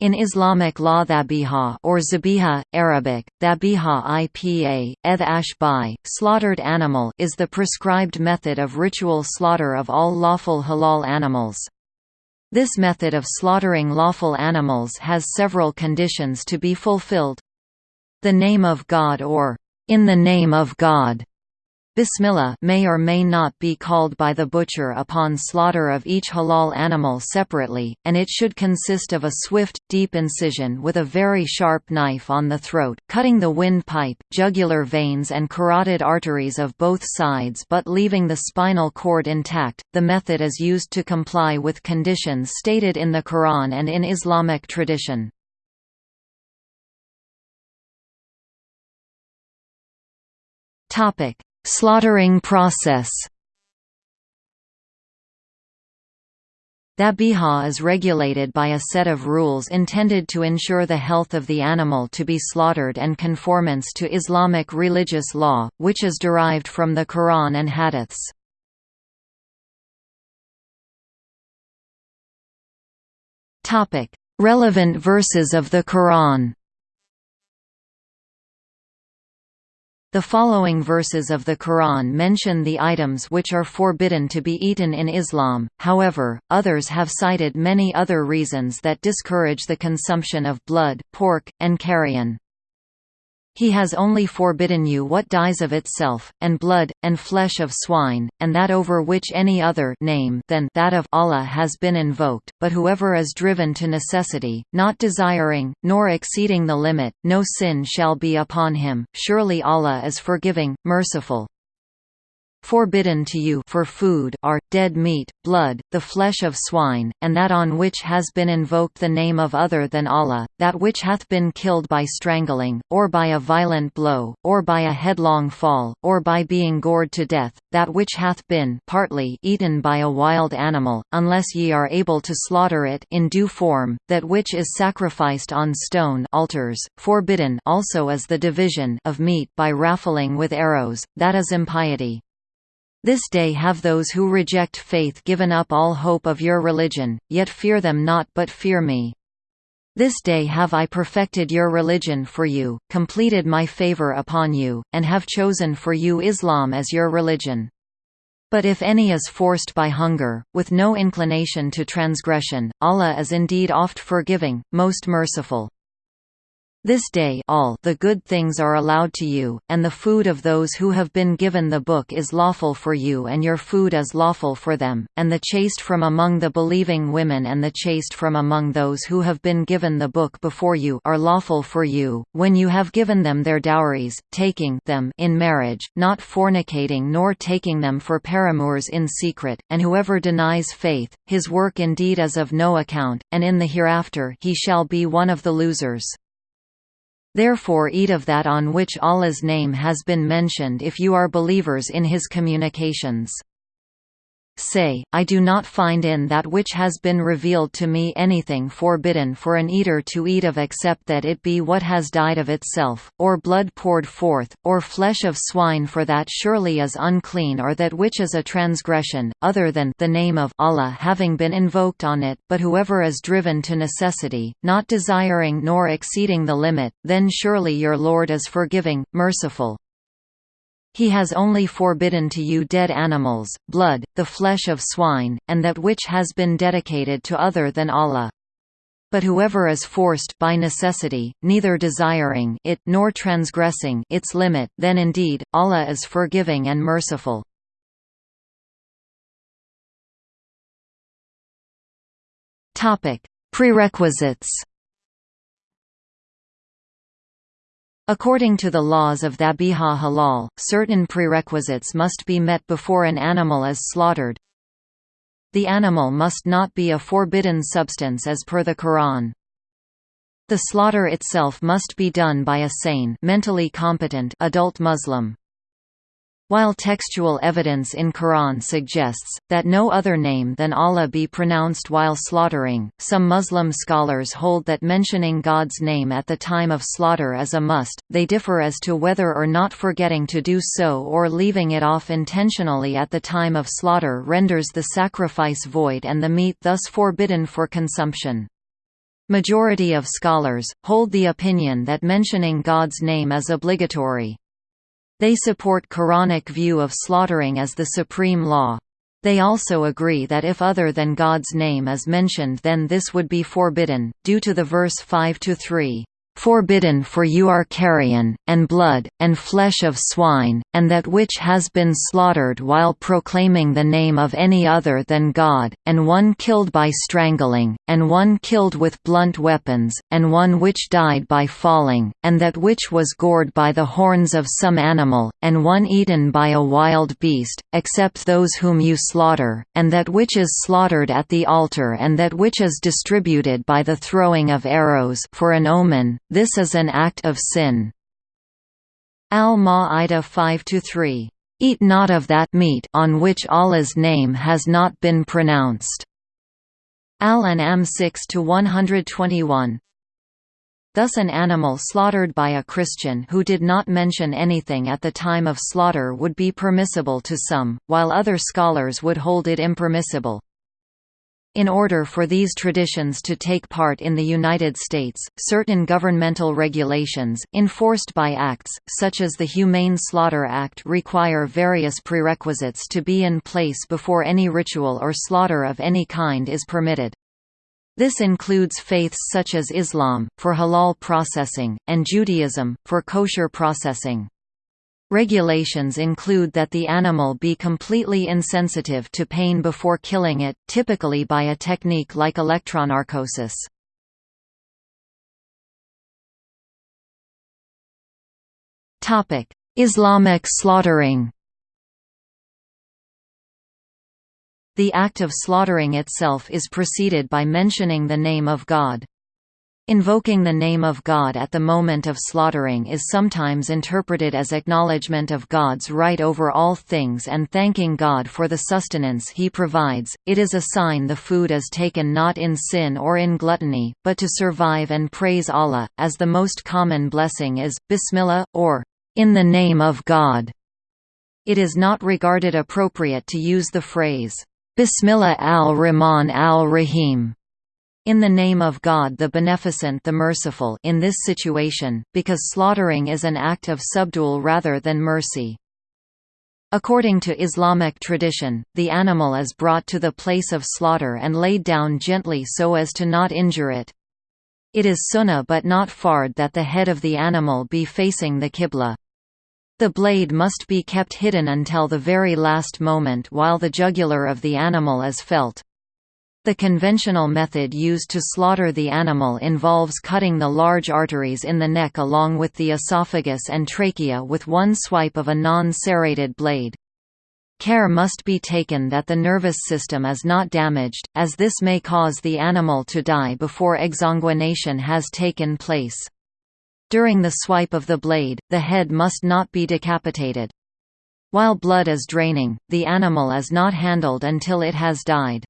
In Islamic law dhabiha or zabiha, Arabic, dhabiha ipa, eth ashbai, slaughtered animal is the prescribed method of ritual slaughter of all lawful halal animals. This method of slaughtering lawful animals has several conditions to be fulfilled. The name of God or, in the name of God, Bismillah may or may not be called by the butcher upon slaughter of each halal animal separately, and it should consist of a swift, deep incision with a very sharp knife on the throat, cutting the windpipe, jugular veins and carotid arteries of both sides but leaving the spinal cord intact. The method is used to comply with conditions stated in the Quran and in Islamic tradition. Topic Slaughtering process Dhabiha is regulated by a set of rules intended to ensure the health of the animal to be slaughtered and conformance to Islamic religious law, which is derived from the Quran and Hadiths. Relevant verses of the Quran The following verses of the Quran mention the items which are forbidden to be eaten in Islam, however, others have cited many other reasons that discourage the consumption of blood, pork, and carrion. He has only forbidden you what dies of itself, and blood, and flesh of swine, and that over which any other name than that of Allah has been invoked, but whoever is driven to necessity, not desiring, nor exceeding the limit, no sin shall be upon him, surely Allah is forgiving, merciful forbidden to you for food are, dead meat, blood, the flesh of swine, and that on which has been invoked the name of other than Allah, that which hath been killed by strangling, or by a violent blow, or by a headlong fall, or by being gored to death, that which hath been partly eaten by a wild animal, unless ye are able to slaughter it in due form, that which is sacrificed on stone altars, forbidden also is the division of meat by raffling with arrows, that is impiety. This day have those who reject faith given up all hope of your religion, yet fear them not but fear me. This day have I perfected your religion for you, completed my favor upon you, and have chosen for you Islam as your religion. But if any is forced by hunger, with no inclination to transgression, Allah is indeed oft forgiving, most merciful. This day all the good things are allowed to you, and the food of those who have been given the book is lawful for you and your food is lawful for them, and the chaste from among the believing women and the chaste from among those who have been given the book before you are lawful for you, when you have given them their dowries, taking them in marriage, not fornicating nor taking them for paramours in secret, and whoever denies faith, his work indeed is of no account, and in the hereafter he shall be one of the losers. Therefore eat of that on which Allah's name has been mentioned if you are believers in his communications. Say, I do not find in that which has been revealed to me anything forbidden for an eater to eat of except that it be what has died of itself, or blood poured forth, or flesh of swine for that surely is unclean or that which is a transgression, other than the name of Allah having been invoked on it, but whoever is driven to necessity, not desiring nor exceeding the limit, then surely your Lord is forgiving, merciful. He has only forbidden to you dead animals, blood, the flesh of swine, and that which has been dedicated to other than Allah. But whoever is forced by necessity, neither desiring it nor transgressing its limit, then indeed, Allah is forgiving and merciful. Topic: Prerequisites According to the laws of Dhabiha halal, certain prerequisites must be met before an animal is slaughtered. The animal must not be a forbidden substance as per the Quran. The slaughter itself must be done by a sane mentally competent adult Muslim. While textual evidence in Quran suggests, that no other name than Allah be pronounced while slaughtering, some Muslim scholars hold that mentioning God's name at the time of slaughter is a must, they differ as to whether or not forgetting to do so or leaving it off intentionally at the time of slaughter renders the sacrifice void and the meat thus forbidden for consumption. Majority of scholars, hold the opinion that mentioning God's name is obligatory. They support Quranic view of slaughtering as the supreme law. They also agree that if other than God's name is mentioned then this would be forbidden, due to the verse 5–3 forbidden for you are carrion, and blood, and flesh of swine, and that which has been slaughtered while proclaiming the name of any other than God, and one killed by strangling, and one killed with blunt weapons, and one which died by falling, and that which was gored by the horns of some animal, and one eaten by a wild beast, except those whom you slaughter, and that which is slaughtered at the altar and that which is distributed by the throwing of arrows for an omen, this is an act of sin. Al-Ma'idah 5–3. Eat not of that meat on which Allah's name has not been pronounced. Al-An'am 6–121. Thus an animal slaughtered by a Christian who did not mention anything at the time of slaughter would be permissible to some, while other scholars would hold it impermissible. In order for these traditions to take part in the United States, certain governmental regulations, enforced by acts, such as the Humane Slaughter Act require various prerequisites to be in place before any ritual or slaughter of any kind is permitted. This includes faiths such as Islam, for halal processing, and Judaism, for kosher processing. Regulations include that the animal be completely insensitive to pain before killing it, typically by a technique like electronarcosis. Islamic slaughtering The act of slaughtering itself is preceded by mentioning the name of God. Invoking the name of God at the moment of slaughtering is sometimes interpreted as acknowledgement of God's right over all things and thanking God for the sustenance he provides. It is a sign the food is taken not in sin or in gluttony, but to survive and praise Allah, as the most common blessing is, Bismillah, or, in the name of God. It is not regarded appropriate to use the phrase, Bismillah al-Rahman al-Rahim in the name of God the Beneficent the Merciful in this situation, because slaughtering is an act of subdual rather than mercy. According to Islamic tradition, the animal is brought to the place of slaughter and laid down gently so as to not injure it. It is sunnah but not fard that the head of the animal be facing the qibla. The blade must be kept hidden until the very last moment while the jugular of the animal is felt. The conventional method used to slaughter the animal involves cutting the large arteries in the neck along with the esophagus and trachea with one swipe of a non-serrated blade. Care must be taken that the nervous system is not damaged, as this may cause the animal to die before exsanguination has taken place. During the swipe of the blade, the head must not be decapitated. While blood is draining, the animal is not handled until it has died.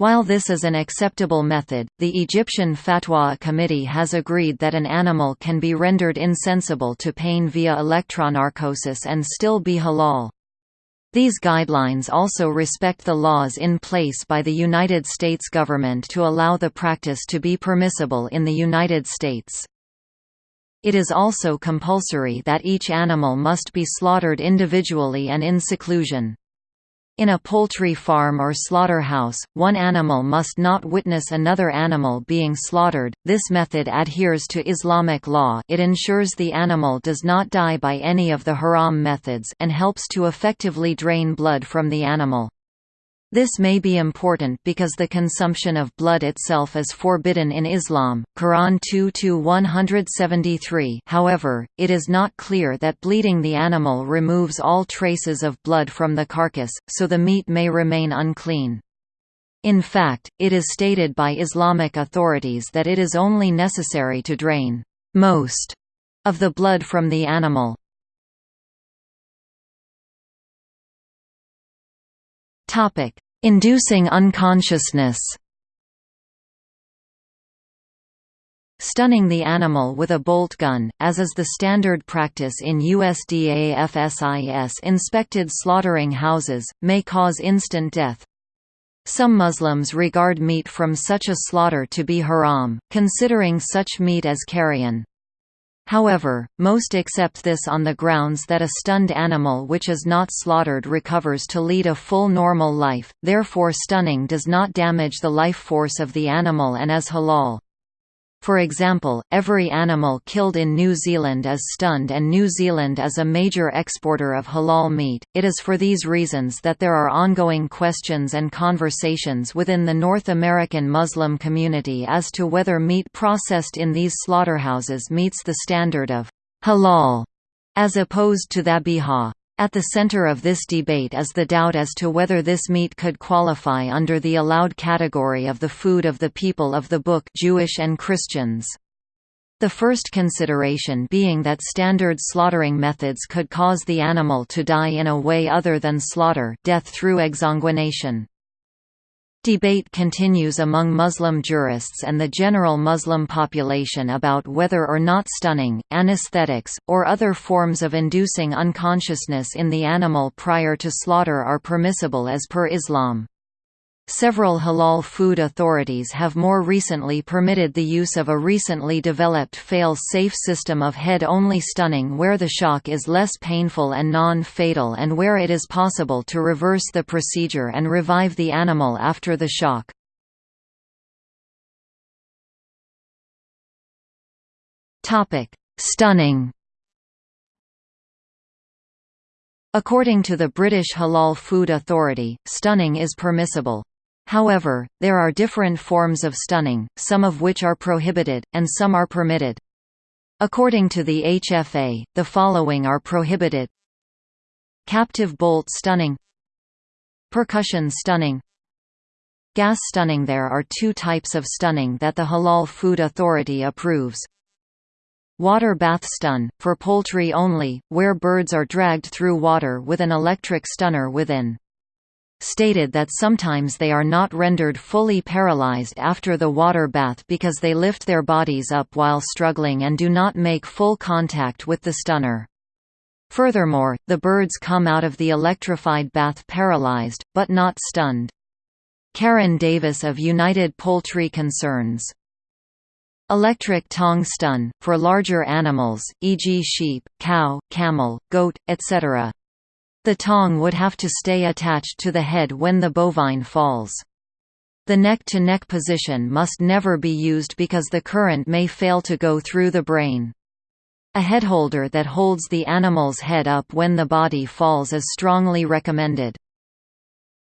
While this is an acceptable method, the Egyptian Fatwa Committee has agreed that an animal can be rendered insensible to pain via electronarcosis and still be halal. These guidelines also respect the laws in place by the United States government to allow the practice to be permissible in the United States. It is also compulsory that each animal must be slaughtered individually and in seclusion. In a poultry farm or slaughterhouse, one animal must not witness another animal being slaughtered. This method adheres to Islamic law. It ensures the animal does not die by any of the haram methods and helps to effectively drain blood from the animal. This may be important because the consumption of blood itself is forbidden in Islam, Quran 2-173 however, it is not clear that bleeding the animal removes all traces of blood from the carcass, so the meat may remain unclean. In fact, it is stated by Islamic authorities that it is only necessary to drain most of the blood from the animal. Topic: Inducing unconsciousness. Stunning the animal with a bolt gun, as is the standard practice in USDA FSIS inspected slaughtering houses, may cause instant death. Some Muslims regard meat from such a slaughter to be haram, considering such meat as carrion. However, most accept this on the grounds that a stunned animal which is not slaughtered recovers to lead a full normal life, therefore stunning does not damage the life force of the animal and is halal. For example, every animal killed in New Zealand is stunned and New Zealand is a major exporter of halal meat. It is for these reasons that there are ongoing questions and conversations within the North American Muslim community as to whether meat processed in these slaughterhouses meets the standard of halal as opposed to dhabihah. At the center of this debate is the doubt as to whether this meat could qualify under the allowed category of the food of the people of the Book Jewish and Christians. The first consideration being that standard slaughtering methods could cause the animal to die in a way other than slaughter death through exsanguination. Debate continues among Muslim jurists and the general Muslim population about whether or not stunning, anesthetics, or other forms of inducing unconsciousness in the animal prior to slaughter are permissible as per Islam. Several halal food authorities have more recently permitted the use of a recently developed fail-safe system of head-only stunning where the shock is less painful and non-fatal and where it is possible to reverse the procedure and revive the animal after the shock. Stunning According to the British Halal Food Authority, stunning is permissible. However, there are different forms of stunning, some of which are prohibited, and some are permitted. According to the HFA, the following are prohibited. Captive bolt stunning. Percussion stunning. Gas stunning. There are two types of stunning that the Halal Food Authority approves. Water bath stun, for poultry only, where birds are dragged through water with an electric stunner within stated that sometimes they are not rendered fully paralyzed after the water bath because they lift their bodies up while struggling and do not make full contact with the stunner. Furthermore, the birds come out of the electrified bath paralyzed, but not stunned. Karen Davis of United Poultry Concerns Electric tongue stun, for larger animals, e.g. sheep, cow, camel, goat, etc. The tongue would have to stay attached to the head when the bovine falls. The neck-to-neck -neck position must never be used because the current may fail to go through the brain. A headholder that holds the animal's head up when the body falls is strongly recommended.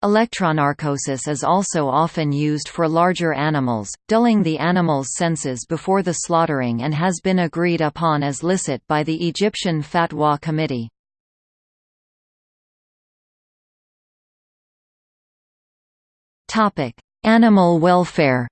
Electronarcosis is also often used for larger animals, dulling the animal's senses before the slaughtering and has been agreed upon as licit by the Egyptian Fatwa Committee. Topic: Animal welfare.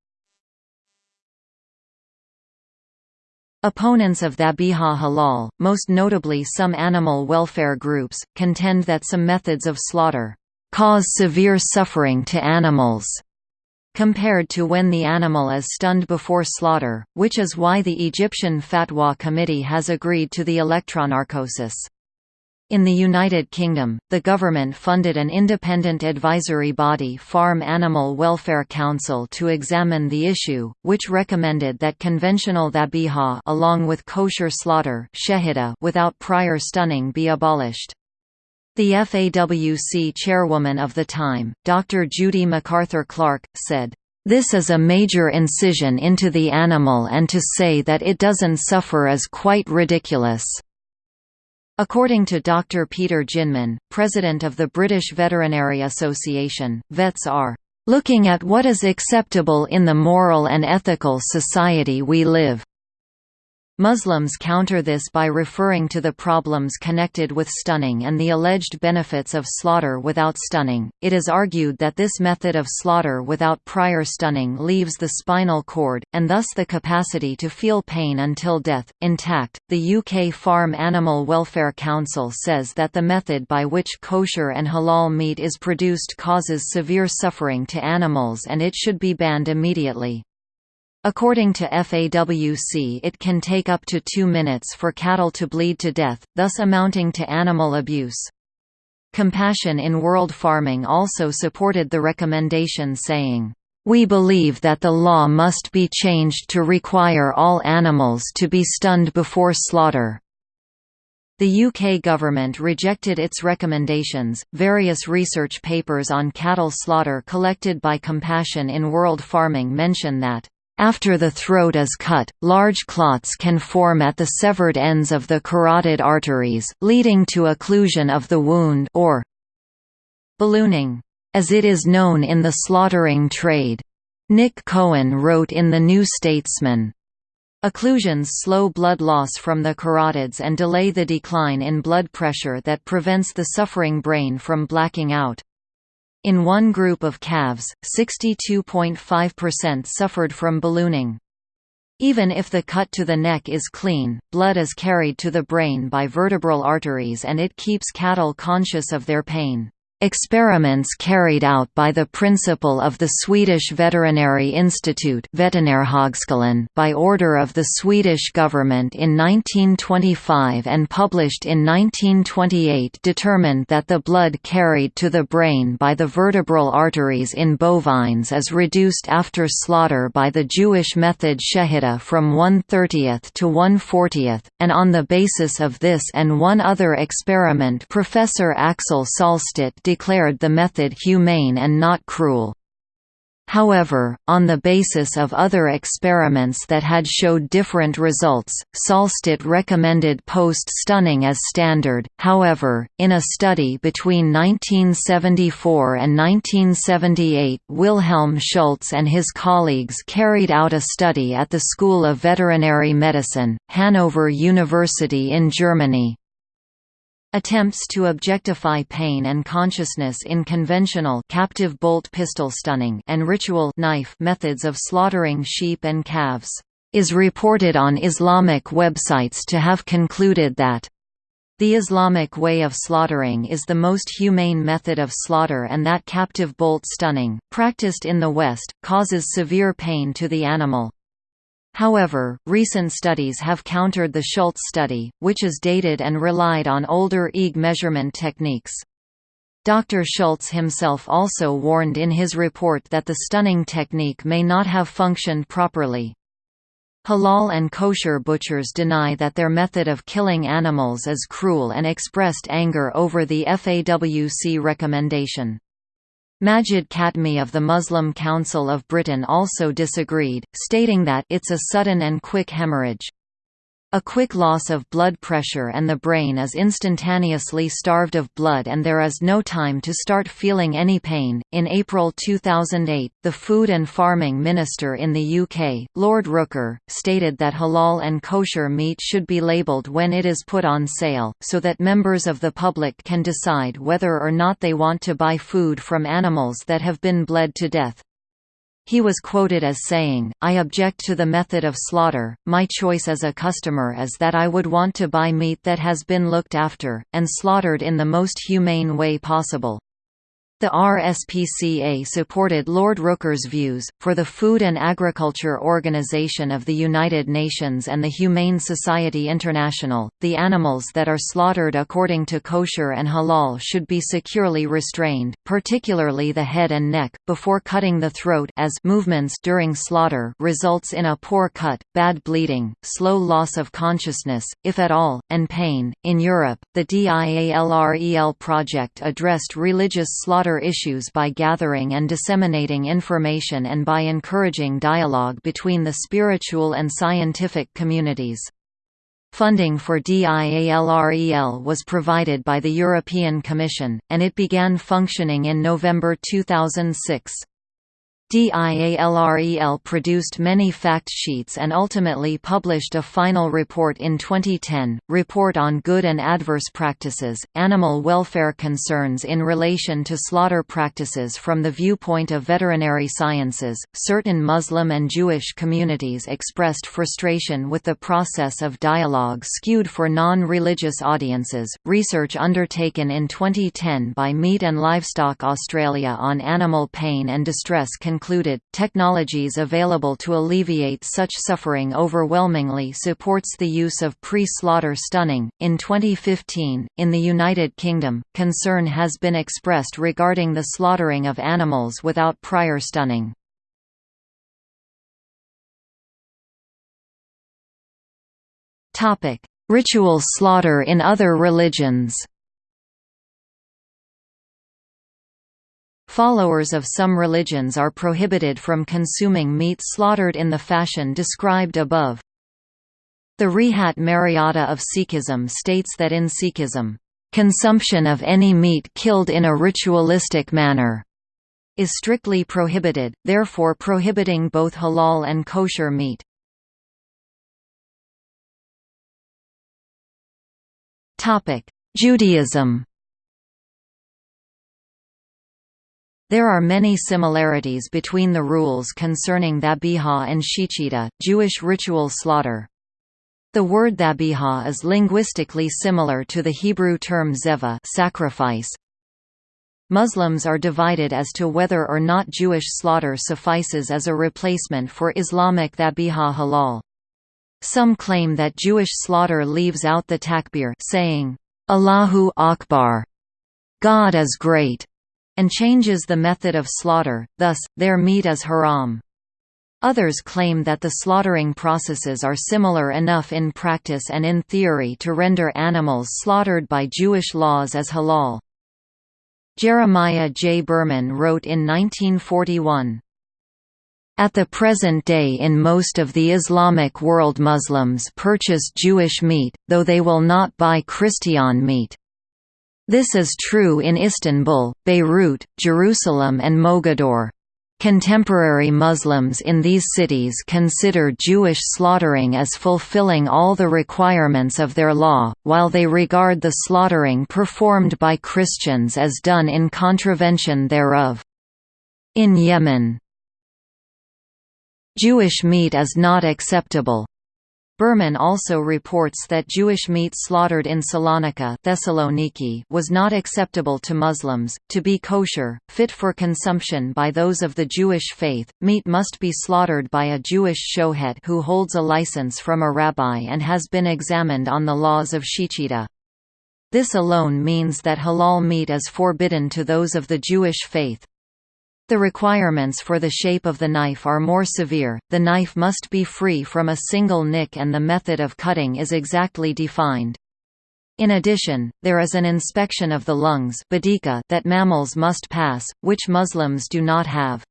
Opponents of Dhabiha halal, most notably some animal welfare groups, contend that some methods of slaughter cause severe suffering to animals compared to when the animal is stunned before slaughter, which is why the Egyptian Fatwa Committee has agreed to the electronarcosis. In the United Kingdom, the government funded an independent advisory body Farm Animal Welfare Council to examine the issue, which recommended that conventional dhabihah along with kosher slaughter without prior stunning be abolished. The FAWC chairwoman of the time, Dr. Judy MacArthur Clark, said, "...this is a major incision into the animal and to say that it doesn't suffer is quite ridiculous." According to Dr. Peter Jinman, president of the British Veterinary Association, vets are looking at what is acceptable in the moral and ethical society we live Muslims counter this by referring to the problems connected with stunning and the alleged benefits of slaughter without stunning. It is argued that this method of slaughter without prior stunning leaves the spinal cord, and thus the capacity to feel pain until death, intact. The UK Farm Animal Welfare Council says that the method by which kosher and halal meat is produced causes severe suffering to animals and it should be banned immediately. According to FAWC it can take up to two minutes for cattle to bleed to death, thus amounting to animal abuse. Compassion in World Farming also supported the recommendation saying, "...we believe that the law must be changed to require all animals to be stunned before slaughter." The UK government rejected its recommendations. Various research papers on cattle slaughter collected by Compassion in World Farming mention that after the throat is cut, large clots can form at the severed ends of the carotid arteries, leading to occlusion of the wound or ballooning, as it is known in the slaughtering trade. Nick Cohen wrote in The New Statesman, Occlusions slow blood loss from the carotids and delay the decline in blood pressure that prevents the suffering brain from blacking out. In one group of calves, 62.5% suffered from ballooning. Even if the cut to the neck is clean, blood is carried to the brain by vertebral arteries and it keeps cattle conscious of their pain. Experiments carried out by the principal of the Swedish Veterinary Institute by order of the Swedish government in 1925 and published in 1928 determined that the blood carried to the brain by the vertebral arteries in bovines is reduced after slaughter by the Jewish method Shechita from 1/30th to 1/40th, and on the basis of this and one other experiment Professor Axel Sahlstedt declared the method humane and not cruel. However, on the basis of other experiments that had showed different results, Sahlstedt recommended post-stunning as standard. However, in a study between 1974 and 1978, Wilhelm Schulze and his colleagues carried out a study at the School of Veterinary Medicine, Hanover University in Germany, Attempts to objectify pain and consciousness in conventional captive bolt pistol stunning and ritual knife methods of slaughtering sheep and calves is reported on Islamic websites to have concluded that the Islamic way of slaughtering is the most humane method of slaughter and that captive bolt stunning, practiced in the West, causes severe pain to the animal. However, recent studies have countered the Schulze study, which is dated and relied on older EEG measurement techniques. Dr. Schulze himself also warned in his report that the stunning technique may not have functioned properly. Halal and kosher butchers deny that their method of killing animals is cruel and expressed anger over the FAWC recommendation. Majid Katme of the Muslim Council of Britain also disagreed, stating that it's a sudden and quick hemorrhage. A quick loss of blood pressure and the brain is instantaneously starved of blood and there is no time to start feeling any pain. In April 2008, the Food and Farming Minister in the UK, Lord Rooker, stated that halal and kosher meat should be labelled when it is put on sale, so that members of the public can decide whether or not they want to buy food from animals that have been bled to death. He was quoted as saying, I object to the method of slaughter, my choice as a customer is that I would want to buy meat that has been looked after, and slaughtered in the most humane way possible. The RSPCA supported Lord Rooker's views, for the Food and Agriculture Organization of the United Nations and the Humane Society International, the animals that are slaughtered according to kosher and halal should be securely restrained, particularly the head and neck, before cutting the throat as movements during slaughter results in a poor cut, bad bleeding, slow loss of consciousness, if at all, and pain. In Europe, the DIALREL project addressed religious slaughter issues by gathering and disseminating information and by encouraging dialogue between the spiritual and scientific communities. Funding for DIALREL was provided by the European Commission, and it began functioning in November 2006. DIALREL produced many fact sheets and ultimately published a final report in 2010, Report on Good and Adverse Practices, Animal Welfare Concerns in Relation to Slaughter Practices from the Viewpoint of Veterinary Sciences. Certain Muslim and Jewish communities expressed frustration with the process of dialogue skewed for non religious audiences. Research undertaken in 2010 by Meat and Livestock Australia on animal pain and distress can concluded, technologies available to alleviate such suffering overwhelmingly supports the use of pre-slaughter stunning. In 2015, in the United Kingdom, concern has been expressed regarding the slaughtering of animals without prior stunning. Topic: Ritual slaughter in other religions. Followers of some religions are prohibited from consuming meat slaughtered in the fashion described above. The Rehat Maryada of Sikhism states that in Sikhism, "...consumption of any meat killed in a ritualistic manner." is strictly prohibited, therefore prohibiting both halal and kosher meat. Judaism There are many similarities between the rules concerning Dhabiha and Shechita, Jewish ritual slaughter. The word dhabiha is linguistically similar to the Hebrew term zeva sacrifice. Muslims are divided as to whether or not Jewish slaughter suffices as a replacement for Islamic dhabiha halal. Some claim that Jewish slaughter leaves out the takbir saying, Allahu Akbar, God is great, and changes the method of slaughter, thus, their meat is haram. Others claim that the slaughtering processes are similar enough in practice and in theory to render animals slaughtered by Jewish laws as halal. Jeremiah J. Berman wrote in 1941, at the present day in most of the Islamic world Muslims purchase Jewish meat, though they will not buy Christian meat. This is true in Istanbul, Beirut, Jerusalem and Mogador. Contemporary Muslims in these cities consider Jewish slaughtering as fulfilling all the requirements of their law, while they regard the slaughtering performed by Christians as done in contravention thereof. In Yemen, Jewish meat is not acceptable. Berman also reports that Jewish meat slaughtered in Salonika Thessaloniki was not acceptable to Muslims. To be kosher, fit for consumption by those of the Jewish faith, meat must be slaughtered by a Jewish shohet who holds a license from a rabbi and has been examined on the laws of Shechita. This alone means that halal meat is forbidden to those of the Jewish faith. The requirements for the shape of the knife are more severe, the knife must be free from a single nick and the method of cutting is exactly defined. In addition, there is an inspection of the lungs that mammals must pass, which Muslims do not have.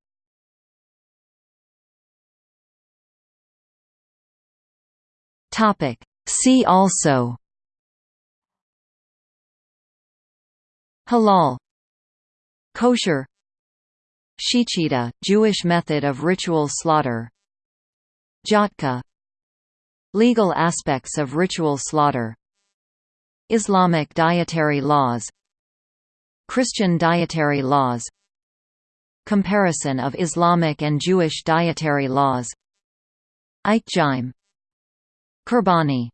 See also Halal Kosher Shechita, Jewish method of ritual slaughter. Jhatka Legal aspects of ritual slaughter. Islamic dietary laws. Christian dietary laws. Comparison of Islamic and Jewish dietary laws. Eichheim Qurbani